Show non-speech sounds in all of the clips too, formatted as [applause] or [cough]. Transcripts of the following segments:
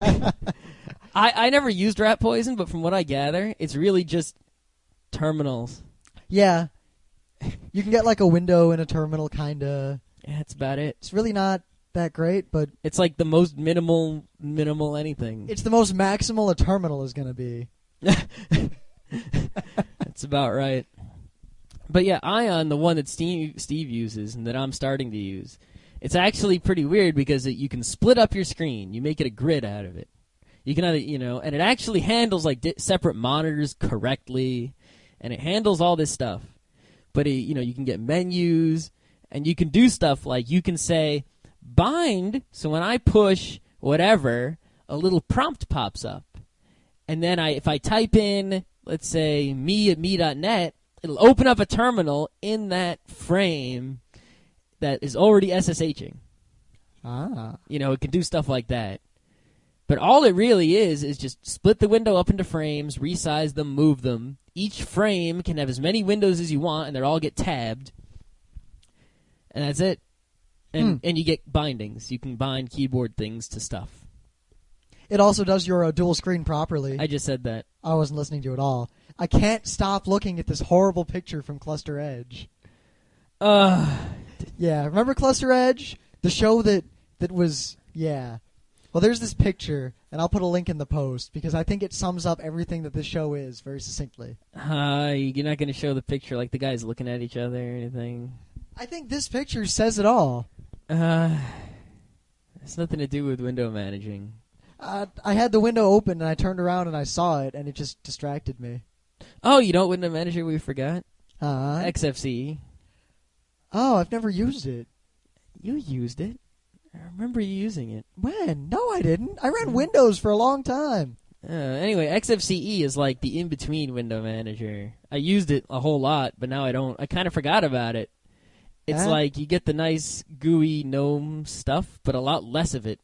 [laughs] I I never used ratpoison, but from what I gather, it's really just terminals. Yeah. You can get like a window in a terminal, kinda. Yeah, that's about it. It's really not that great, but It's like the most minimal minimal anything. it's the most maximal a terminal is gonna be. [laughs] That's about right. But yeah, Ion, the one that Steve Steve uses and that I'm starting to use, it's actually pretty weird because it, you can split up your screen. You make it a grid out of it. You can either, you know, and it actually handles like di- separate monitors correctly, and it handles all this stuff. But it, you know, you can get menus, and you can do stuff like you can say bind. So when I push whatever, a little prompt pops up, and then I, if I type in, let's say me at me.net, it'll open up a terminal in that frame that is already SSHing. Ah. You know, it can do stuff like that. But all it really is is just split the window up into frames, resize them, move them. Each frame can have as many windows as you want, and they all get tabbed. And that's it. And Hmm. and you get bindings. You can bind keyboard things to stuff. It also does your uh, dual screen properly. I just said that. I wasn't listening to it all. I can't stop looking at this horrible picture from Cluster Edge. Uh, Yeah, remember Cluster Edge? The show that that was yeah. Well, there's this picture, and I'll put a link in the post because I think it sums up everything that this show is very succinctly. uh, you're not going to show the picture like the guys looking at each other or anything. I think this picture says it all. Uh, it's nothing to do with window managing. Uh, I had the window open and I turned around and I saw it, and it just distracted me. Oh, you know what window manager we forgot? Uh, XFCE. Oh, I've never used it. You used it. I remember you using it. When? No, I didn't. I ran Windows for a long time. Uh, anyway, XFCE is like the in-between window manager. I used it a whole lot, but now I don't. I kind of forgot about it. It's like you get the nice gooey gnome stuff, but a lot less of it.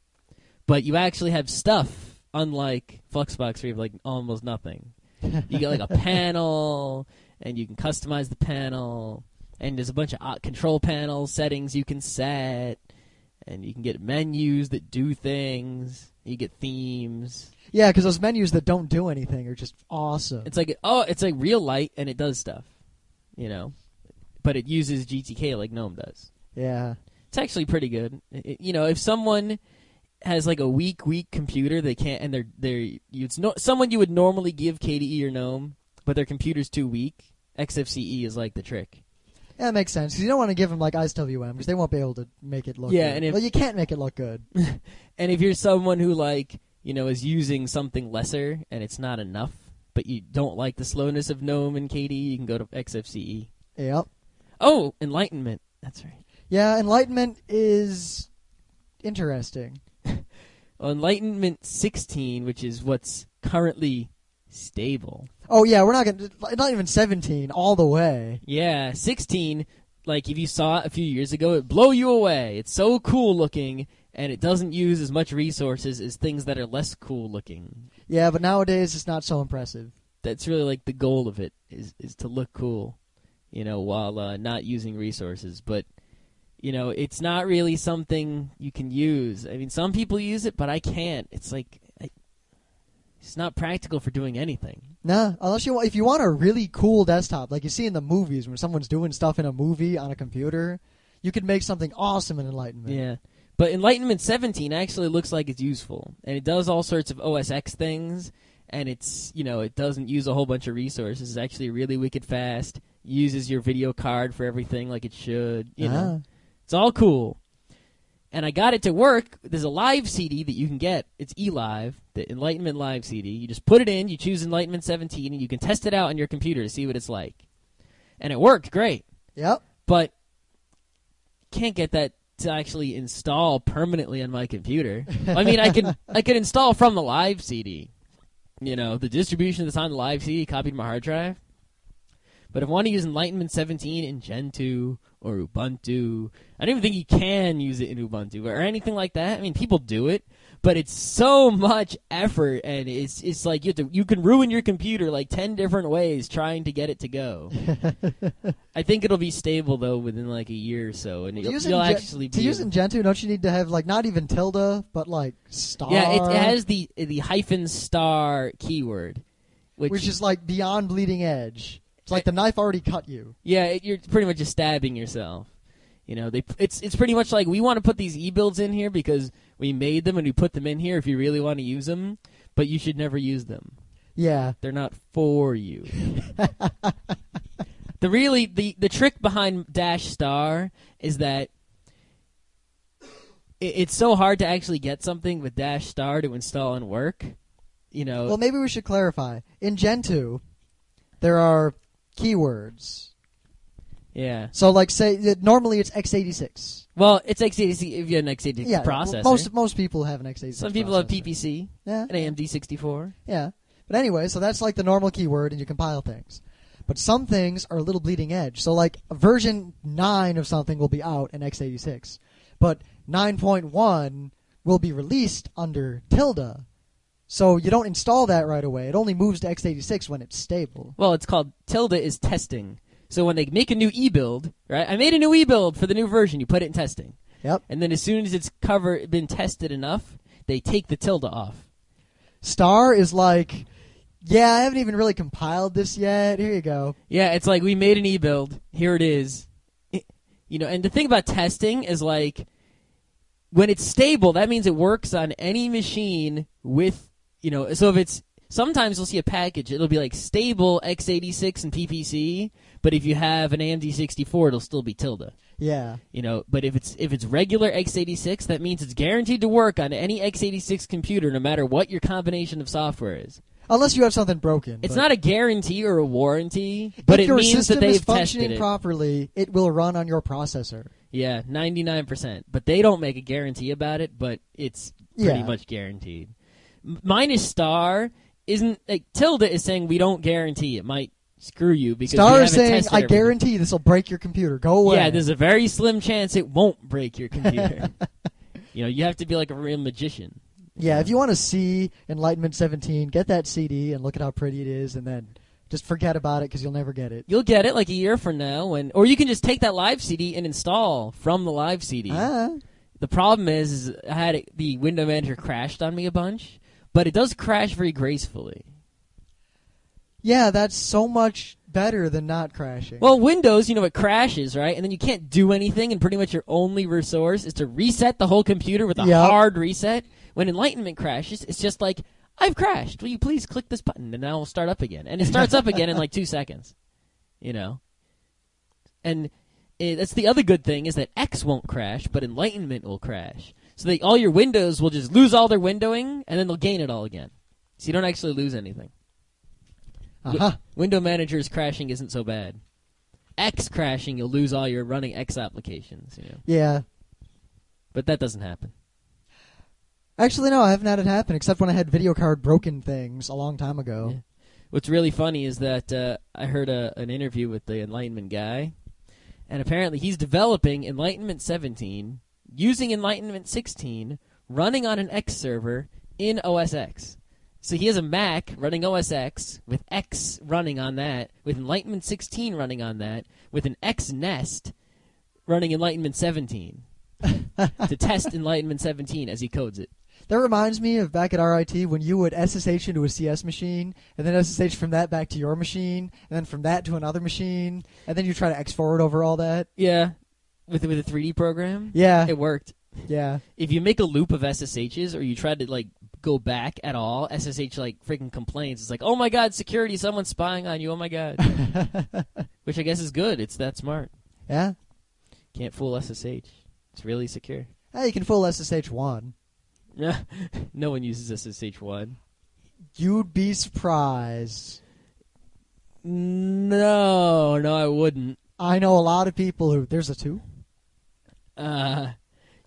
But you actually have stuff, unlike Fluxbox, where you have like almost nothing. You get like a [laughs] panel, and you can customize the panel, and there's a bunch of control panel settings you can set, and you can get menus that do things. You get themes. Yeah, because those menus that don't do anything are just awesome. It's like oh, it's like real light, and it does stuff, you know, but it uses GTK like GNOME does. yeah. It's actually pretty good. It- you know, if someone has like a weak, weak computer, they can't, and they're they're it's no someone you would normally give KDE or GNOME, but their computer's too weak. XFCE is like the trick. Yeah, that makes sense. 'cause you don't want to give them like IceWM because they won't be able to make it look. Yeah, good. and if- well, you can't make it look good. [laughs] And if you're someone who like you know is using something lesser and it's not enough, but you don't like the slowness of GNOME and KDE, you can go to XFCE. yep. Oh, Enlightenment. That's right. Yeah, Enlightenment is interesting. [laughs] Well, Enlightenment 16, which is what's currently stable. Oh yeah, we're not gonna not even seventeen all the way. Yeah, 16, like if you saw it a few years ago, it blow you away. It's so cool looking, and it doesn't use as much resources as things that are less cool looking. Yeah, but nowadays it's not so impressive. That's really like the goal of it is is to look cool, you know, while uh, not using resources. But you know, it's not really something you can use. I mean, some people use it, but I can't. It's like it's not practical for doing anything. Nah, unless you want, if you want a really cool desktop, like you see in the movies when someone's doing stuff in a movie on a computer, you could make something awesome in Enlightenment. Yeah. But Enlightenment 17 actually looks like it's useful. And it does all sorts of OS X things. And it's, you know, it doesn't use a whole bunch of resources. It's actually really wicked fast. Uses your video card for everything like it should. You know, Ah. it's all cool. And I got it to work. There's a live CD that you can get. It's eLive, the Enlightenment Live CD. You just put it in, you choose Enlightenment 17, and you can test it out on your computer to see what it's like. And it worked great Yep. but can't get that to actually install permanently on my computer. I mean, I can I can install from the live CD, you know, the distribution that's on the live CD copied my hard drive. But if I want to use Enlightenment 17 in Gentoo or Ubuntu, I don't even think you can use it in Ubuntu or anything like that. I mean, people do it, but it's so much effort, and it's it's like you have to, you can ruin your computer like ten different ways trying to get it to go. [laughs] I think it'll be stable though within like a year or so, and To you'll, use in you'll Gen- actually to be use in Gentoo, don't you need to have like not even tilde, but like star? yeah, it, it has the the hyphen star keyword, which, which is like beyond bleeding edge. It's like the knife already cut you. yeah, it, you're pretty much just stabbing yourself. You know, they it's it's pretty much like we want to put these e builds in here because we made them and we put them in here if you really want to use them, but you should never use them. Yeah, They're not for you. [laughs] the really the the trick behind dash star is that it, it's so hard to actually get something with dash star to install and work. You know, Well, maybe we should clarify. In Gentoo, there are keywords. yeah. So, like, say that normally it's x86. Well, it's x86 if you have an x86 Yeah, processor. most most people have an x86. Some people have. PPC, Yeah, an AMD 64. yeah. But anyway, so that's like the normal keyword, and you compile things. But some things are a little bleeding edge. So, like, version nine of something will be out in x86, but 9.1 will be released under tilde. So you don't install that right away. It only moves to x86 when it's stable. Well, it's called tilde is testing. So when they make a new e build, right? I made a new e build for the new version. You put it in testing. Yep. And then as soon as it's cover been tested enough, they take the tilde off. Star is like, yeah, I haven't even really compiled this yet. Here you go. Yeah, it's like we made an e build. Here it is. It- you know, and the thing about testing is like when it's stable, that means it works on any machine with you know. So if it's sometimes you'll see a package, it'll be like stable x86 and PPC, but if you have an AMD 64, it'll still be tilde. Yeah. You know, but if it's if it's regular x86, that means it's guaranteed to work on any x86 computer, no matter what your combination of software is. Unless you have something broken. It's not a guarantee or a warranty, but if it your means system that they've is functioning tested it. properly, it will run on your processor. yeah, ninety nine percent. But they don't make a guarantee about it, but it's pretty Yeah. much guaranteed. Minus star isn't like tilde is saying we don't guarantee it might screw you because Star is saying, I everything." guarantee this will break your computer. Go away. Yeah, there's a very slim chance it won't break your [laughs] computer. you know, you have to be like a real magician. Yeah, if you want to see Enlightenment 17, get that CD and look at how pretty it is, and then just forget about it because you'll never get it. You'll get it like a year from now, when or you can just take that live CD and install from the live CD. Ah, The problem is, is I had it, the window manager crashed on me a bunch, but it does crash very gracefully. yeah, that's so much better than not crashing. Well, Windows, you know, it crashes, right? And then you can't do anything, and pretty much your only resource is to reset the whole computer with a Yep. hard reset. When Enlightenment crashes, it's just like, I've crashed. Will you please click this button, and now it'll start up again. And it starts up again in like two seconds. You know? And eh, that's the other good thing is that X won't crash, but Enlightenment will crash. So that all your windows will just lose all their windowing, and then they'll gain it all again. So you don't actually lose anything. uh-huh. Window Manager's crashing isn't so bad. X crashing, you'll lose all your running X applications, you know. Yeah. But that doesn't happen. Actually, no, I haven't had it happen except when I had video card broken things a long time ago. Yeah. What's really funny is that uh, I heard a, an interview with the Enlightenment guy, and apparently he's developing Enlightenment 17 using Enlightenment 16, running on an X server in OS X. So he has a Mac running OS X with X running on that, with Enlightenment 16 running on that, with an Xnest running Enlightenment 17 [laughs] to test Enlightenment 17 as he codes it. That reminds me of back at RIT when you would SSH into a CS machine, and then SSH from that back to your machine, and then from that to another machine, and then you try to X forward over all that. Yeah, with with a 3D program. Yeah, It worked. yeah. if you make a loop of SSHs or you try to like go back at all, SSH like freaking complains. It's like, oh my god, security, someone's spying on you. Oh my god, [laughs] which I guess is good. It's that smart. yeah. Can't fool SSH. It's really secure. Hey, you can fool SSH one. Yeah, [laughs] no one uses SSH one. You'd be surprised. No, no, I wouldn't. I know a lot of people who there's a two. Uh,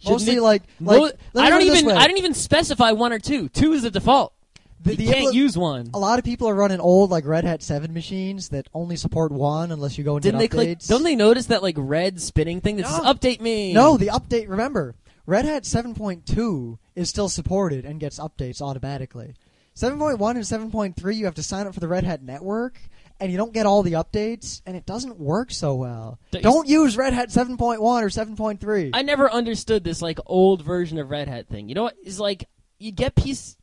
Mostly it- like, mo- like me I don't put it this even. I didn't even specify one or two. Two is the default. The- you the can't impl- use one. A lot of people are running old like Red Hat Seven machines that only support one unless you go and Didn't they get click? updates. Don't they notice that like red spinning thing that says No. "Update me"? No, the update. Remember, Red Hat 7.2 is still supported and gets updates automatically. 7.1 and 7.3, you have to sign up for the Red Hat network, and you don't get all the updates, and it doesn't work so well. Th- Don't use Red Hat 7.1 or 7.3. I never understood this like old version of Red Hat thing. You know what? It's like you get piece